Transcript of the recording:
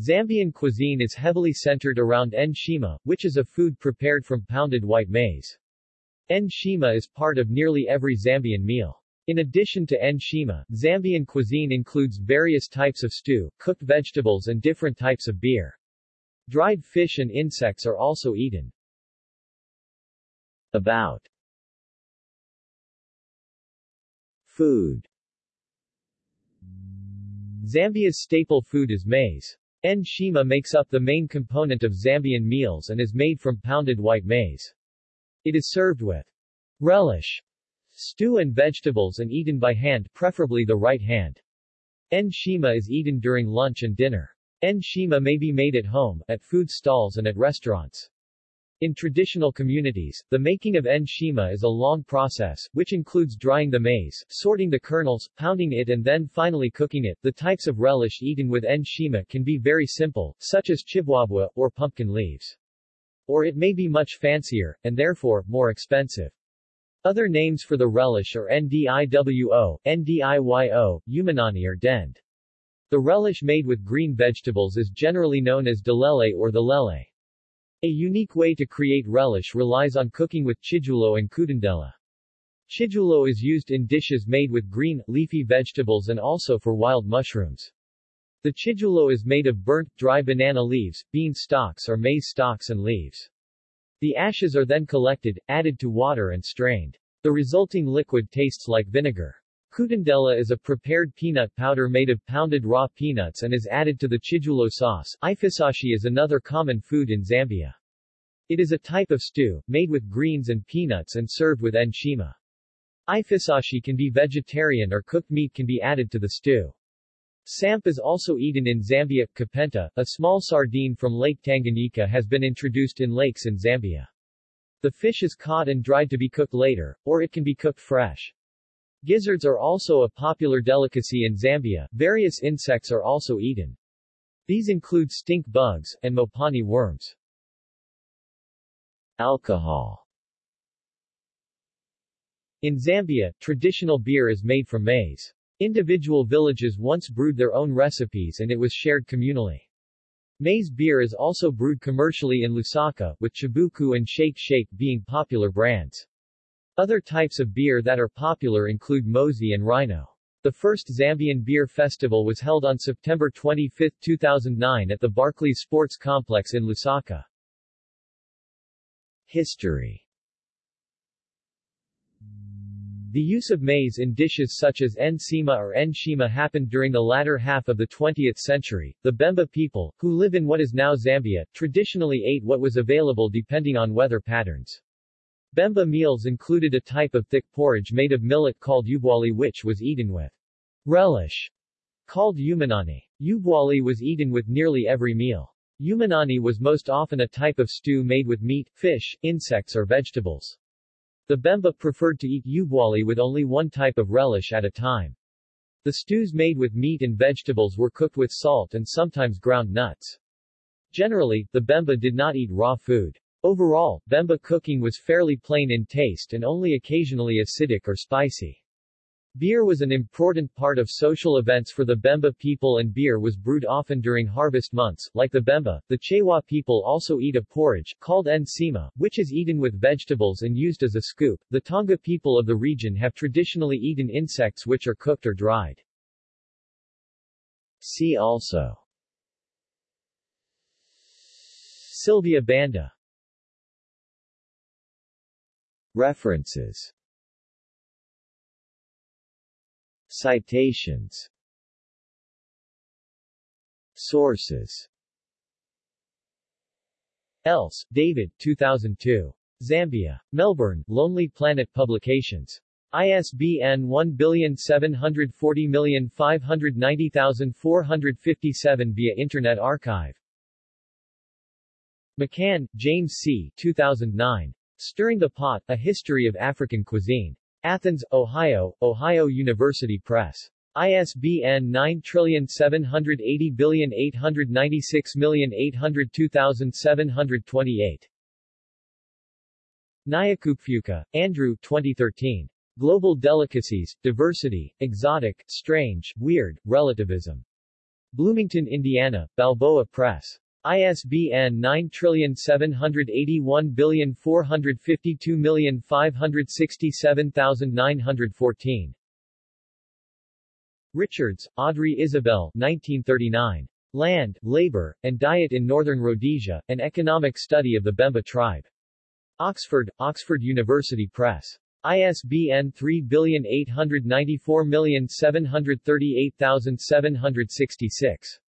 Zambian cuisine is heavily centered around nshima, which is a food prepared from pounded white maize. Nshima is part of nearly every Zambian meal. In addition to nshima, Zambian cuisine includes various types of stew, cooked vegetables and different types of beer. Dried fish and insects are also eaten. About Food Zambia's staple food is maize. Nshima makes up the main component of Zambian meals and is made from pounded white maize. It is served with relish, stew and vegetables and eaten by hand preferably the right hand. Nshima is eaten during lunch and dinner. Nshima may be made at home, at food stalls and at restaurants. In traditional communities, the making of nshima is a long process, which includes drying the maize, sorting the kernels, pounding it and then finally cooking it. The types of relish eaten with nshima can be very simple, such as chibwabwa, or pumpkin leaves. Or it may be much fancier, and therefore, more expensive. Other names for the relish are ndiwo, ndiyo, umanani or dend. The relish made with green vegetables is generally known as delele or the lele. A unique way to create relish relies on cooking with chijulo and kutundela. Chijulo is used in dishes made with green, leafy vegetables and also for wild mushrooms. The chijulo is made of burnt, dry banana leaves, bean stalks or maize stalks and leaves. The ashes are then collected, added to water and strained. The resulting liquid tastes like vinegar. Kutundela is a prepared peanut powder made of pounded raw peanuts and is added to the chijulo sauce. Ifisashi is another common food in Zambia. It is a type of stew, made with greens and peanuts and served with nshima. Ifisashi can be vegetarian or cooked meat can be added to the stew. Samp is also eaten in Zambia. Kapenta, a small sardine from Lake Tanganyika has been introduced in lakes in Zambia. The fish is caught and dried to be cooked later, or it can be cooked fresh. Gizzards are also a popular delicacy in Zambia. Various insects are also eaten. These include stink bugs, and mopani worms. Alcohol In Zambia, traditional beer is made from maize. Individual villages once brewed their own recipes and it was shared communally. Maize beer is also brewed commercially in Lusaka, with Chibuku and Shake Shake being popular brands. Other types of beer that are popular include Mosi and Rhino. The first Zambian Beer Festival was held on September 25, 2009 at the Barclays Sports Complex in Lusaka. History The use of maize in dishes such as nsima or nshima happened during the latter half of the 20th century. The Bemba people, who live in what is now Zambia, traditionally ate what was available depending on weather patterns. Bemba meals included a type of thick porridge made of millet called ubwali which was eaten with relish, called umanani. Ubwali was eaten with nearly every meal. Umanani was most often a type of stew made with meat, fish, insects or vegetables. The Bemba preferred to eat ubwali with only one type of relish at a time. The stews made with meat and vegetables were cooked with salt and sometimes ground nuts. Generally, the Bemba did not eat raw food. Overall, Bemba cooking was fairly plain in taste and only occasionally acidic or spicy. Beer was an important part of social events for the Bemba people and beer was brewed often during harvest months. Like the Bemba, the Chewa people also eat a porridge, called nsima, which is eaten with vegetables and used as a scoop. The Tonga people of the region have traditionally eaten insects which are cooked or dried. See also Sylvia Banda References Citations Sources Else, David 2002. Zambia. Melbourne, Lonely Planet Publications. ISBN 1740590457 via Internet Archive. McCann, James C. 2009. Stirring the Pot, A History of African Cuisine. Athens, Ohio, Ohio University Press. ISBN 9780896802728. Nyakupfuka, Andrew 2013. Global Delicacies, Diversity, Exotic, Strange, Weird, Relativism. Bloomington, Indiana, Balboa Press. ISBN 9781452567914. Richards, Audrey Isabel 1939. Land, Labor, and Diet in Northern Rhodesia, An Economic Study of the Bemba Tribe. Oxford, Oxford University Press. ISBN 3894738736.